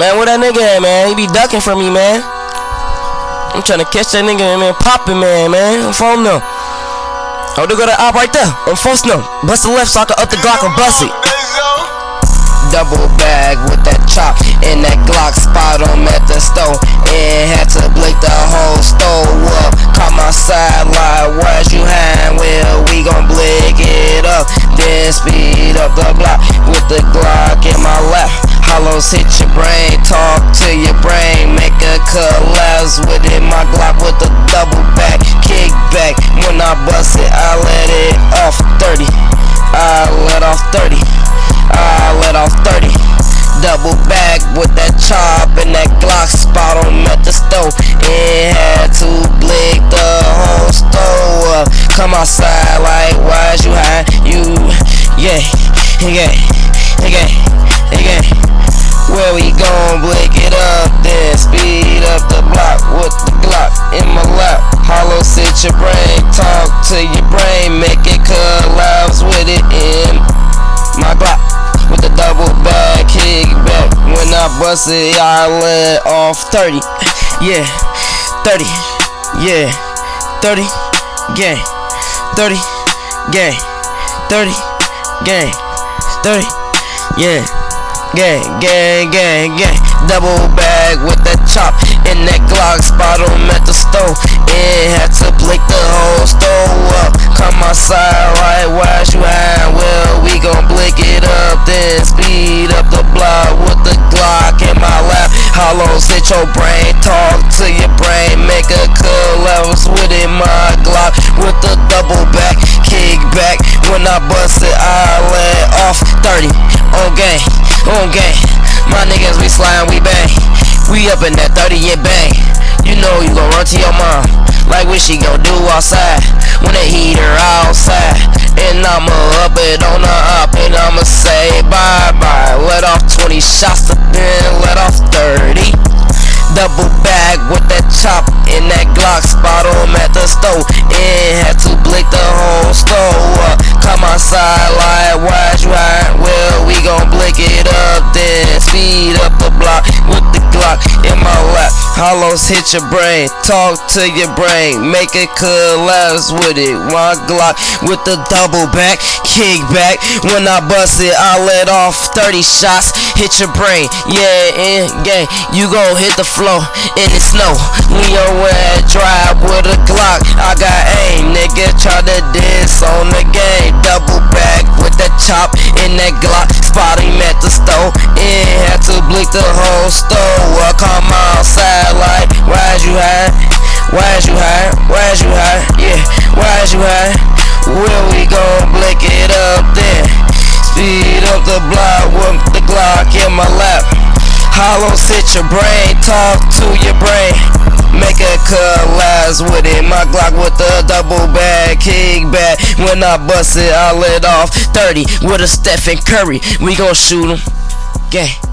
Man, where that nigga at, man? He be ducking from me, man. I'm trying to catch that nigga, man. Popping, man, man. I'm phone no. Oh, they go to op right there. I'm forced no. Bust the left so I can up the Glock and bust it. Double bag with that chop and that Glock spot on at the stove. And had to blink the whole stove up. Caught my side like, where's you hang? Well, we gon' blink it up. Then speed up the block with the Glock in my lap. Hollows hit your brain, talk to your brain, make a collapse with it. My Glock with a double back, kick back. When I bust it, I let it off 30. I let off 30. I let off 30. Double back with that chop and that Glock spot on at the stove. It had to blick the whole stove up. Come outside like, why's you high? You, yeah, yeah, yeah, your brain, talk to your brain, make it collapse with it in my Glock with the double back, kick back. When I bust it, I let off 30. Yeah, 30. Yeah, 30. Gang. 30. Gang. 30. Gang. 30. Yeah. Gang, gang, gang, gang. Double bag with that chop and that Glock spot on at the stove. It had to blink the whole stove up. Come outside right where you at? Well, we gon' blink it up, then speed up the block with the Glock in my lap. Hollows hit your brain, talk to your brain, make a collapse with it. My Glock with the double back, kick back. When I bust it, I let off 30 on game on gang. My niggas, we slime, we bang. Up in that 30 and bang. You know you gon' run to your mom. Like what she gon' do outside. When they heat her outside. And I'ma up it on the up. And I'ma say bye bye. Let off 20 shots to then let off 30. Double bag with that chop in that Glock spot on at the stove. And had to blink the whole stove up. Come outside like watch high? Well, we gon' blink it up, then speed Hollows hit your brain, talk to your brain, make it collapse with it. One Glock with the double back, kick back. When I bust it, I let off 30 shots, hit your brain. Yeah, and gang, you gon' hit the floor in the snow. Your ass drive with a Glock, I got aim, nigga. Try to diss on the game, double back with that chop in that Glock. Spot him at the stove, and had to blick the whole stove. I come outside like, why's you high? Why's you high? Why's you high? Yeah, why's you high? Where we gon' blick it up then? Speed up the block with the Glock in my lap. Hollow sit your brain, talk to your brain. Collapse with it. My Glock with the double back, kick back. When I bust it, I let off 30 with a Stephen Curry. We gon' shoot him. Gang.